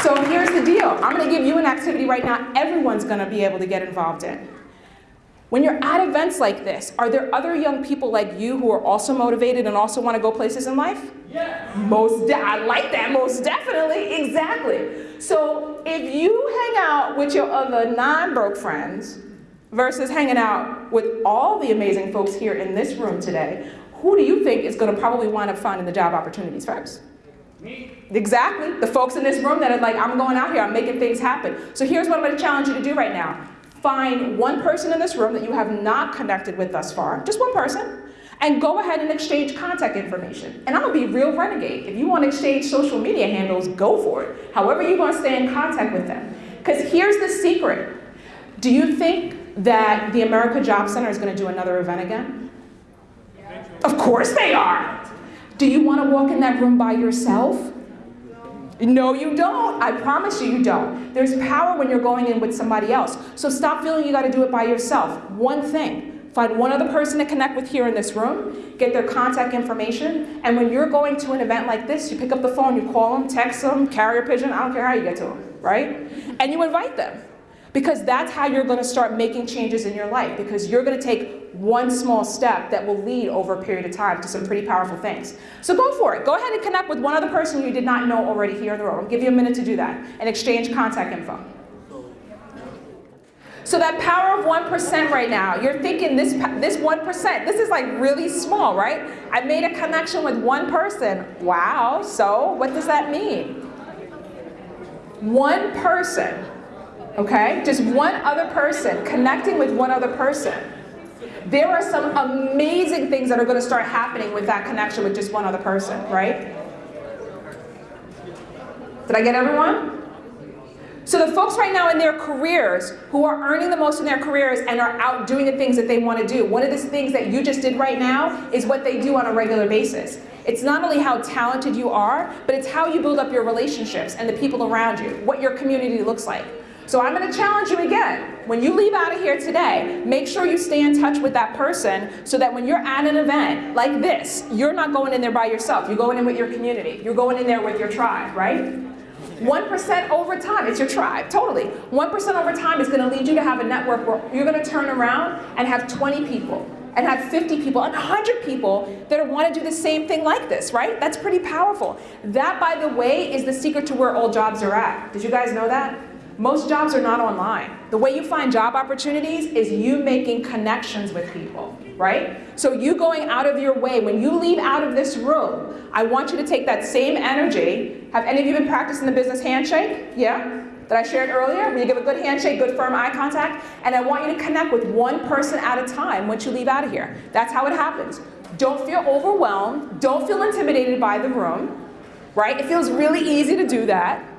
S1: So here's the deal. I'm going to give you an activity right now everyone's going to be able to get involved in. When you're at events like this, are there other young people like you who are also motivated and also want to go places in life?
S4: Yeah.
S1: Most, I like that, most definitely, exactly. So if you hang out with your other non-broke friends versus hanging out with all the amazing folks here in this room today, who do you think is going to probably wind up finding the job opportunities first?
S4: Me.
S1: Exactly. The folks in this room that are like, I'm going out here, I'm making things happen. So here's what I'm going to challenge you to do right now find one person in this room that you have not connected with thus far, just one person, and go ahead and exchange contact information. And I'm gonna be real renegade. If you wanna exchange social media handles, go for it. However you wanna stay in contact with them. Because here's the secret. Do you think that the America Job Center is gonna do another event again? Of course they are. Do you wanna walk in that room by yourself? No, you don't. I promise you, you don't. There's power when you're going in with somebody else. So stop feeling you got to do it by yourself. One thing. Find one other person to connect with here in this room, get their contact information, and when you're going to an event like this, you pick up the phone, you call them, text them, carrier pigeon, I don't care how you get to them, right? And you invite them. Because that's how you're going to start making changes in your life because you're going to take one small step that will lead over a period of time to some pretty powerful things. So go for it. Go ahead and connect with one other person you did not know already here in the room. I'll give you a minute to do that and exchange contact info. So that power of 1% right now, you're thinking this, this 1%, this is like really small, right? I made a connection with one person. Wow, so what does that mean? One person, okay? Just one other person, connecting with one other person. There are some amazing things that are gonna start happening with that connection with just one other person, right? Did I get everyone? So the folks right now in their careers who are earning the most in their careers and are out doing the things that they want to do, one of the things that you just did right now is what they do on a regular basis. It's not only how talented you are, but it's how you build up your relationships and the people around you, what your community looks like. So I'm going to challenge you again. When you leave out of here today, make sure you stay in touch with that person so that when you're at an event like this, you're not going in there by yourself. You're going in with your community. You're going in there with your tribe, right? 1% over time, it's your tribe, totally. 1% over time is gonna lead you to have a network where you're gonna turn around and have 20 people, and have 50 people, and 100 people that wanna do the same thing like this, right? That's pretty powerful. That, by the way, is the secret to where all jobs are at. Did you guys know that? Most jobs are not online. The way you find job opportunities is you making connections with people, right? So you going out of your way, when you leave out of this room, I want you to take that same energy. Have any of you been practicing the business handshake? Yeah? That I shared earlier, where you give a good handshake, good firm eye contact, and I want you to connect with one person at a time once you leave out of here. That's how it happens. Don't feel overwhelmed. Don't feel intimidated by the room, right? It feels really easy to do that.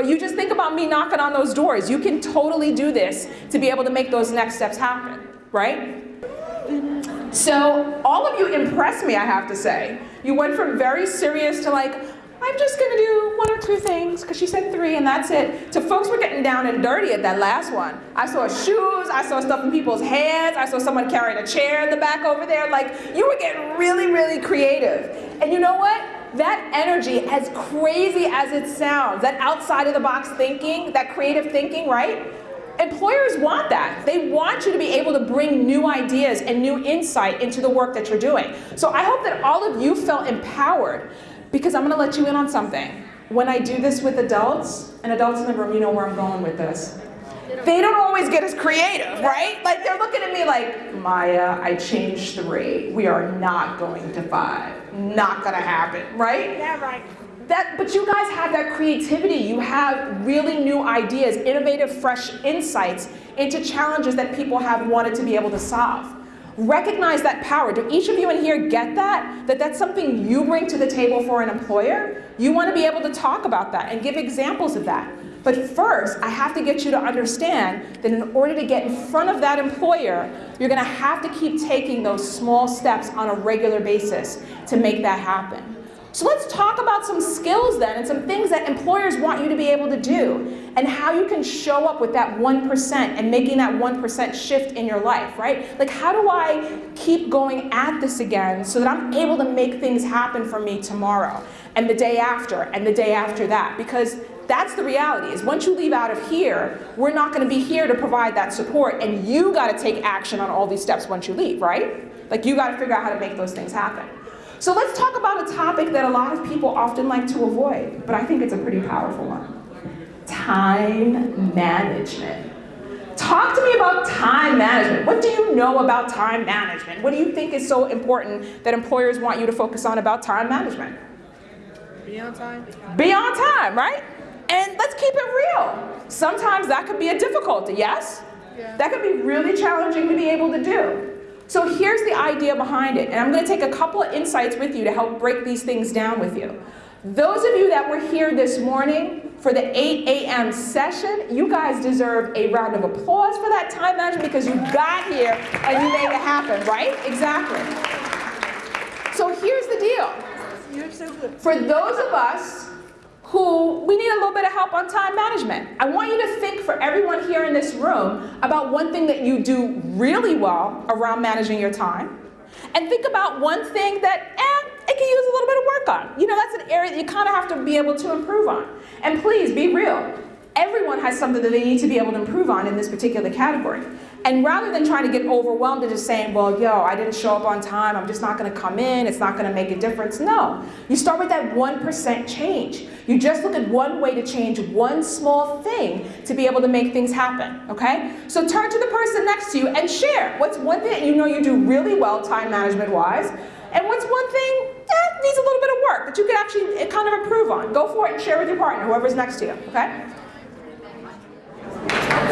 S1: But you just think about me knocking on those doors. You can totally do this to be able to make those next steps happen, right? So all of you impressed me, I have to say. You went from very serious to like, I'm just gonna do one or two things, because she said three and that's it, to folks were getting down and dirty at that last one. I saw shoes, I saw stuff in people's hands, I saw someone carrying a chair in the back over there. Like, you were getting really, really creative. And you know what? That energy, as crazy as it sounds, that outside of the box thinking, that creative thinking, right? Employers want that. They want you to be able to bring new ideas and new insight into the work that you're doing. So I hope that all of you felt empowered because I'm gonna let you in on something. When I do this with adults, and adults in the room, you know where I'm going with this they don't always get as creative, right? Like they're looking at me like, Maya, I changed three. We are not going to five. Not gonna happen, right?
S2: Yeah, right.
S1: That, but you guys have that creativity. You have really new ideas, innovative, fresh insights into challenges that people have wanted to be able to solve. Recognize that power. Do each of you in here get that? That that's something you bring to the table for an employer? You want to be able to talk about that and give examples of that. But first, I have to get you to understand that in order to get in front of that employer, you're going to have to keep taking those small steps on a regular basis to make that happen. So let's talk about some skills then and some things that employers want you to be able to do and how you can show up with that 1% and making that 1% shift in your life, right? Like how do I keep going at this again so that I'm able to make things happen for me tomorrow and the day after and the day after that? Because that's the reality is once you leave out of here, we're not gonna be here to provide that support and you gotta take action on all these steps once you leave, right? Like you gotta figure out how to make those things happen. So let's talk about a topic that a lot of people often like to avoid, but I think it's a pretty powerful one. Time management. Talk to me about time management. What do you know about time management? What do you think is so important that employers want you to focus on about time management?
S3: Be on time.
S1: Be on time, right? And let's keep it real. Sometimes that could be a difficulty, yes? Yeah. That could be really challenging to be able to do. So here's the idea behind it, and I'm going to take a couple of insights with you to help break these things down with you. Those of you that were here this morning for the 8 a.m. session, you guys deserve a round of applause for that time management because you got here and you made it happen, right? Exactly. So here's the deal.
S3: You're so good.
S1: For those of us who we need a little bit of help on time management. I want you to think for everyone here in this room about one thing that you do really well around managing your time. And think about one thing that, eh, it can use a little bit of work on. You know, that's an area that you kind of have to be able to improve on. And please be real. Everyone has something that they need to be able to improve on in this particular category. And rather than trying to get overwhelmed and just saying, well, yo, I didn't show up on time, I'm just not gonna come in, it's not gonna make a difference. No, you start with that 1% change. You just look at one way to change one small thing to be able to make things happen, okay? So turn to the person next to you and share. What's one thing you know you do really well time management wise, and what's one thing that needs a little bit of work that you can actually eh, kind of improve on. Go for it and share with your partner, whoever's next to you, okay?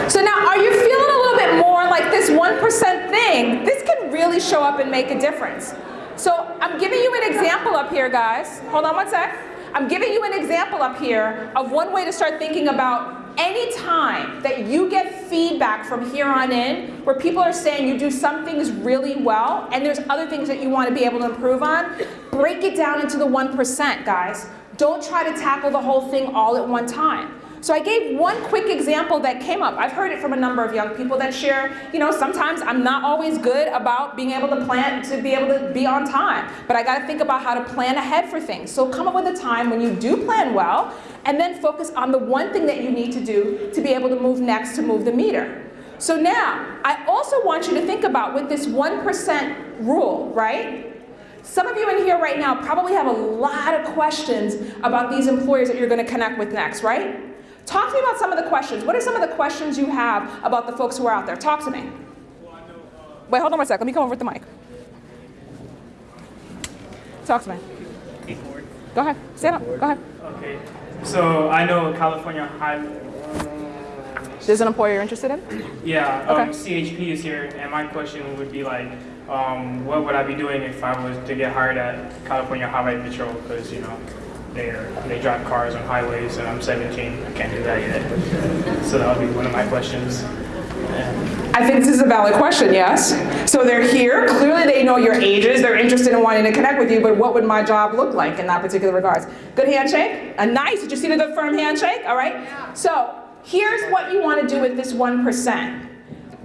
S1: So now, are you feeling a little bit more like this 1% thing? This can really show up and make a difference. So I'm giving you an example up here, guys. Hold on one sec. I'm giving you an example up here of one way to start thinking about any time that you get feedback from here on in where people are saying you do some things really well and there's other things that you want to be able to improve on, break it down into the 1%, guys. Don't try to tackle the whole thing all at one time. So I gave one quick example that came up. I've heard it from a number of young people that share, you know, sometimes I'm not always good about being able to plan, to be able to be on time, but I gotta think about how to plan ahead for things. So come up with a time when you do plan well, and then focus on the one thing that you need to do to be able to move next to move the meter. So now, I also want you to think about with this 1% rule, right? Some of you in here right now probably have a lot of questions about these employers that you're gonna connect with next, right? Talk to me about some of the questions. What are some of the questions you have about the folks who are out there? Talk to me. Wait, hold on one sec. Let me come over with the mic. Talk to me. Go ahead. Stand up. Go ahead.
S5: Okay. So I know California High.
S1: There's an employer you're interested in?
S5: Yeah. Um,
S1: Okay.
S5: CHP is here, and my question would be like, um, what would I be doing if I was to get hired at California Highway Patrol? Because you know, they they drive cars on highways, and I'm 17. I can't do that yet. So that would be one of my questions. And
S1: I think this is a valid question, yes. So they're here. Clearly they know your ages. They're interested in wanting to connect with you, but what would my job look like in that particular regards? Good handshake? A nice, did you see the good firm handshake? All right. So here's what you want to do with this 1%.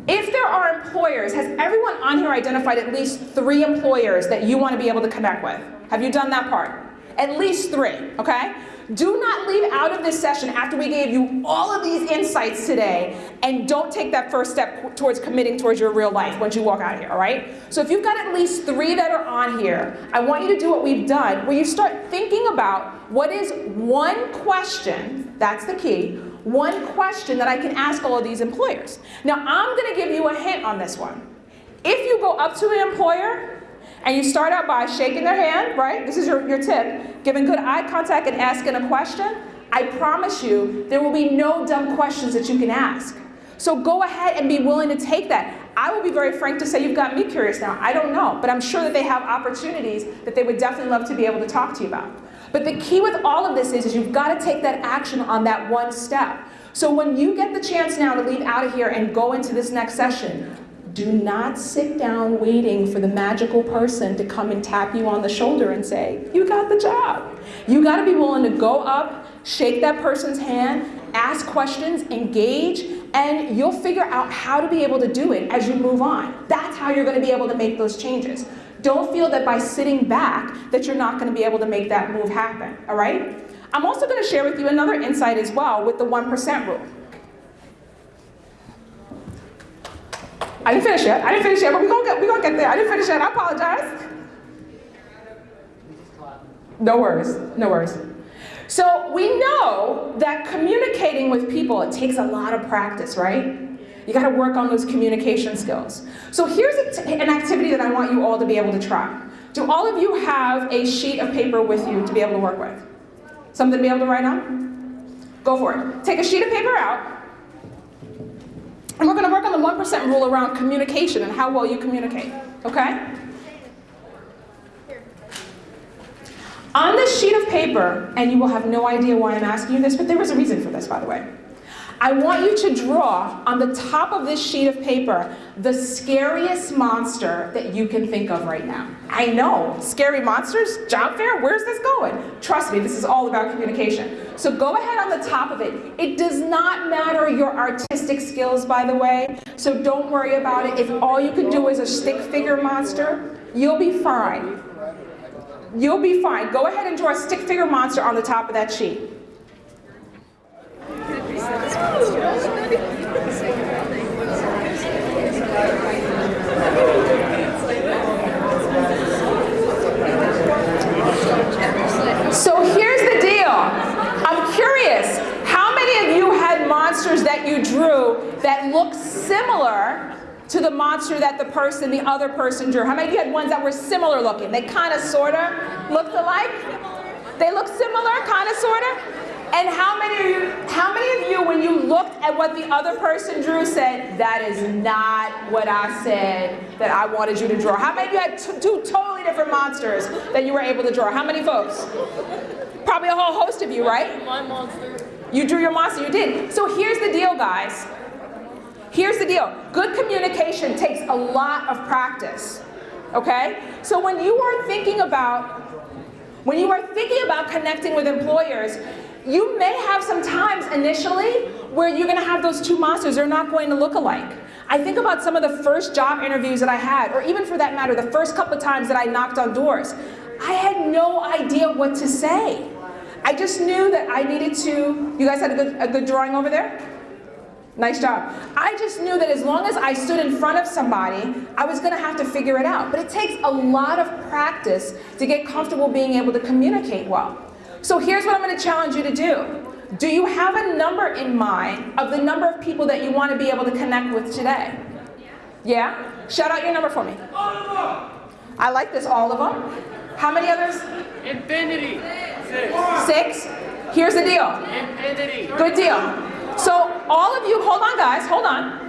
S1: If there are employers, has everyone on here identified at least three employers that you want to be able to connect with? Have you done that part? At least three, okay? Do not leave out of this session after we gave you all of these insights today and don't take that first step towards committing towards your real life once you walk out of here, all right? So if you've got at least three that are on here, I want you to do what we've done, where you start thinking about what is one question, that's the key, one question that I can ask all of these employers. Now I'm gonna give you a hint on this one. If you go up to an employer and you start out by shaking their hand, right? This is your, your tip. Giving good eye contact and asking a question. I promise you, there will be no dumb questions that you can ask. So go ahead and be willing to take that. I will be very frank to say you've got me curious now. I don't know, but I'm sure that they have opportunities that they would definitely love to be able to talk to you about. But the key with all of this is, is you've got to take that action on that one step. So when you get the chance now to leave out of here and go into this next session, do not sit down waiting for the magical person to come and tap you on the shoulder and say, you got the job. You gotta be willing to go up, shake that person's hand, ask questions, engage, and you'll figure out how to be able to do it as you move on. That's how you're gonna be able to make those changes. Don't feel that by sitting back that you're not gonna be able to make that move happen, all right? I'm also gonna share with you another insight as well with the 1% rule. I didn't finish yet. I didn't finish yet, but we're gonna get, we gonna get there. I didn't finish yet. I apologize. No worries. No worries. So we know that communicating with people, it takes a lot of practice, right? You gotta work on those communication skills. So here's an activity that I want you all to be able to try. Do all of you have a sheet of paper with you to be able to work with? Something to be able to write on? Go for it. Take a sheet of paper out, and we're going to work on the 1% rule around communication and how well you communicate, okay? On this sheet of paper, and you will have no idea why I'm asking you this, but there is a reason for this, by the way. I want you to draw on the top of this sheet of paper the scariest monster that you can think of right now. I know, scary monsters, job fair, where's this going? Trust me, this is all about communication. So go ahead on the top of it. It does not matter your artistic skills, by the way, so don't worry about it. If all you can do is a stick figure monster, you'll be fine. You'll be fine. Go ahead and draw a stick figure monster on the top of that sheet. So here's the deal. I'm curious, how many of you had monsters that you drew that looked similar to the monster that the person, the other person drew? How many of you had ones that were similar looking? They kind of, sort of looked alike? They look similar, kind of, sort of? And how many of you, how many of you, when you looked at what the other person drew, said, that is not what I said that I wanted you to draw? How many of you had two totally different monsters that you were able to draw? How many folks? Probably a whole host of you, right?
S2: My monster.
S1: You drew your monster, you did. So here's the deal, guys. Here's the deal. Good communication takes a lot of practice. Okay? So when you are thinking about when you are thinking about connecting with employers, you may have some times initially where you're gonna have those two monsters, they're not going to look alike. I think about some of the first job interviews that I had, or even for that matter, the first couple of times that I knocked on doors. I had no idea what to say. I just knew that I needed to, you guys had a good, a good drawing over there? Nice job. I just knew that as long as I stood in front of somebody, I was gonna have to figure it out. But it takes a lot of practice to get comfortable being able to communicate well. So here's what I'm gonna challenge you to do. Do you have a number in mind of the number of people that you wanna be able to connect with today? Yeah? Shout out your number for me. All of them. I like this, all of them. How many others?
S4: Infinity.
S1: Six. Here's the deal.
S4: Infinity.
S1: Good deal. So all of you, hold on guys, hold on.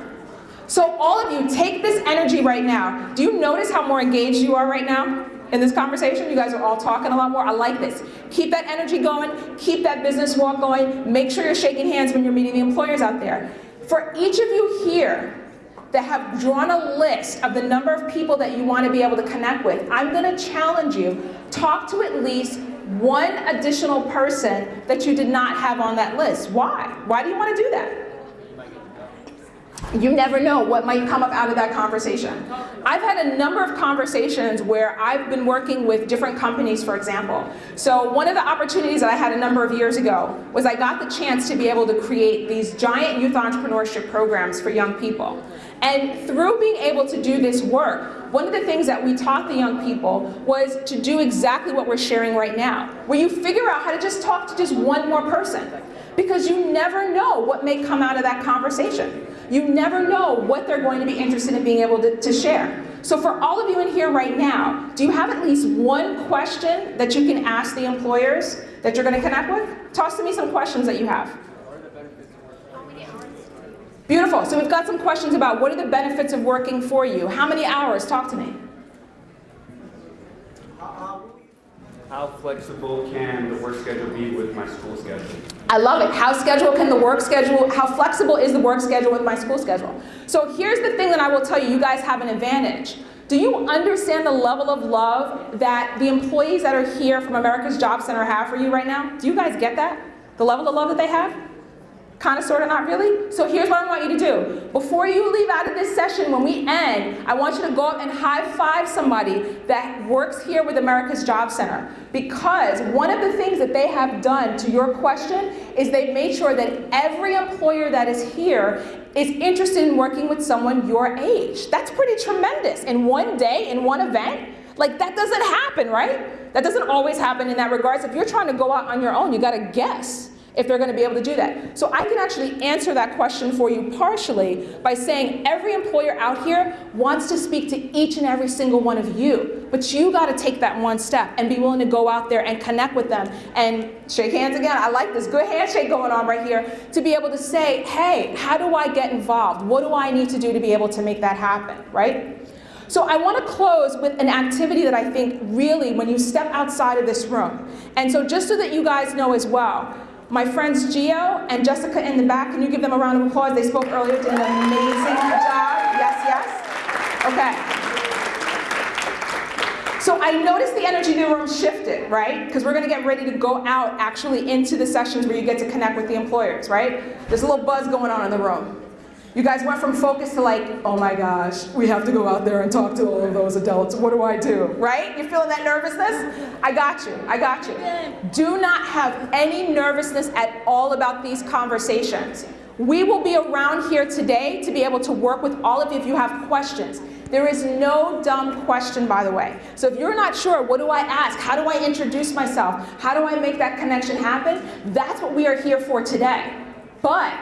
S1: So all of you, take this energy right now. Do you notice how more engaged you are right now in this conversation? You guys are all talking a lot more. I like this. Keep that energy going. Keep that business walk going. Make sure you're shaking hands when you're meeting the employers out there. For each of you here that have drawn a list of the number of people that you want to be able to connect with, I'm going to challenge you. Talk to at least one additional person that you did not have on that list. Why? Why do you want to do that? You never know what might come up out of that conversation. I've had a number of conversations where I've been working with different companies, for example. So one of the opportunities that I had a number of years ago was I got the chance to be able to create these giant youth entrepreneurship programs for young people. And through being able to do this work, one of the things that we taught the young people was to do exactly what we're sharing right now, where you figure out how to just talk to just one more person. Because you never know what may come out of that conversation. You never know what they're going to be interested in being able to, to share. So for all of you in here right now, do you have at least one question that you can ask the employers that you're going to connect with? Toss to me some questions that you have. Beautiful. So we've got some questions about what are the benefits of working for you? How many hours? Talk to me.
S6: How flexible can the work schedule be with my school schedule?
S1: I love it. How schedule can the work schedule, how flexible is the work schedule with my school schedule? So here's the thing that I will tell you, you guys have an advantage. Do you understand the level of love that the employees that are here from America's Job Center have for you right now? Do you guys get that? The level of love that they have? Kind of, sort of, not really? So here's what I want you to do. Before you leave out of this session, when we end, I want you to go up and high five somebody that works here with America's Job Center. Because one of the things that they have done to your question is they've made sure that every employer that is here is interested in working with someone your age. That's pretty tremendous. In one day, in one event, like that doesn't happen, right? That doesn't always happen in that regards. If you're trying to go out on your own, you gotta guess if they're going to be able to do that. So I can actually answer that question for you partially by saying every employer out here wants to speak to each and every single one of you. But you got to take that one step and be willing to go out there and connect with them and shake hands again. I like this good handshake going on right here to be able to say, hey, how do I get involved? What do I need to do to be able to make that happen, right? So I want to close with an activity that I think really when you step outside of this room. And so just so that you guys know as well, my friends Gio and Jessica in the back, can you give them a round of applause? They spoke earlier, did an amazing job. Yes, yes? Okay. So I noticed the energy in the room shifted, right? Because we're going to get ready to go out actually into the sessions where you get to connect with the employers, right? There's a little buzz going on in the room. You guys went from focus to like, oh my gosh, we have to go out there and talk to all of those adults. What do I do? Right? You're feeling that nervousness? I got you. I got you. Do not have any nervousness at all about these conversations. We will be around here today to be able to work with all of you if you have questions. There is no dumb question, by the way. So if you're not sure, what do I ask? How do I introduce myself? How do I make that connection happen? That's what we are here for today. But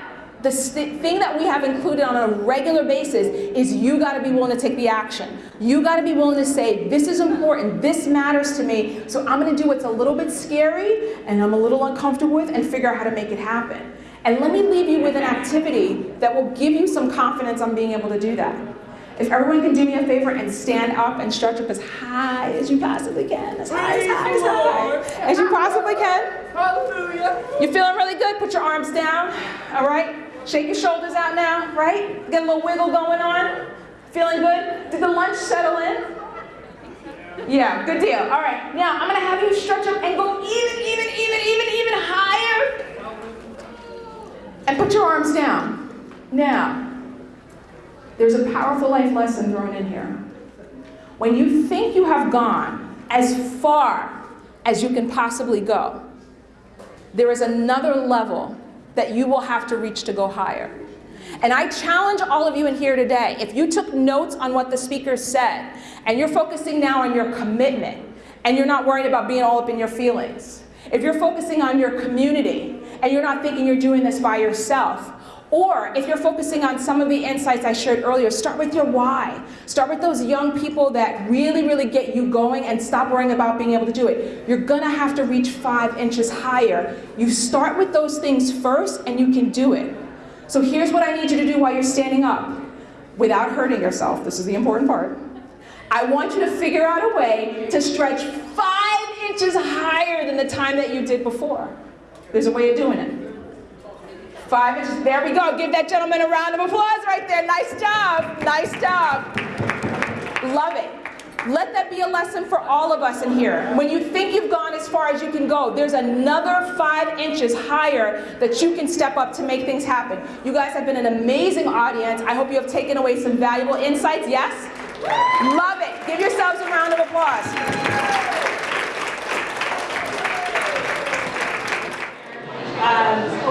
S1: The thing that we have included on a regular basis is you got to be willing to take the action. You got to be willing to say, this is important, this matters to me, so I'm going to do what's a little bit scary and I'm a little uncomfortable with and figure out how to make it happen. And let me leave you with an activity that will give you some confidence on being able to do that. If everyone can do me a favor and stand up and stretch up as high as you possibly can, as high, as high, as high as you possibly can.
S3: Hallelujah.
S1: You're feeling really good? Put your arms down, all right? Shake your shoulders out now, right? Get a little wiggle going on. Feeling good? Did the lunch settle in? Yeah, good deal. All right, now I'm gonna have you stretch up and go even, even, even, even, even higher. And put your arms down. Now, there's a powerful life lesson thrown in here. When you think you have gone as far as you can possibly go, there is another level that you will have to reach to go higher. And I challenge all of you in here today, if you took notes on what the speaker said, and you're focusing now on your commitment, and you're not worried about being all up in your feelings, if you're focusing on your community, and you're not thinking you're doing this by yourself, or if you're focusing on some of the insights I shared earlier, start with your why. Start with those young people that really, really get you going and stop worrying about being able to do it. You're gonna have to reach five inches higher. You start with those things first and you can do it. So here's what I need you to do while you're standing up without hurting yourself. This is the important part. I want you to figure out a way to stretch five inches higher than the time that you did before. There's a way of doing it. Five inches, there we go. Give that gentleman a round of applause right there. Nice job, nice job. Love it. Let that be a lesson for all of us in here. When you think you've gone as far as you can go, there's another five inches higher that you can step up to make things happen. You guys have been an amazing audience. I hope you have taken away some valuable insights, yes? Love it. Give yourselves a round of applause. Um,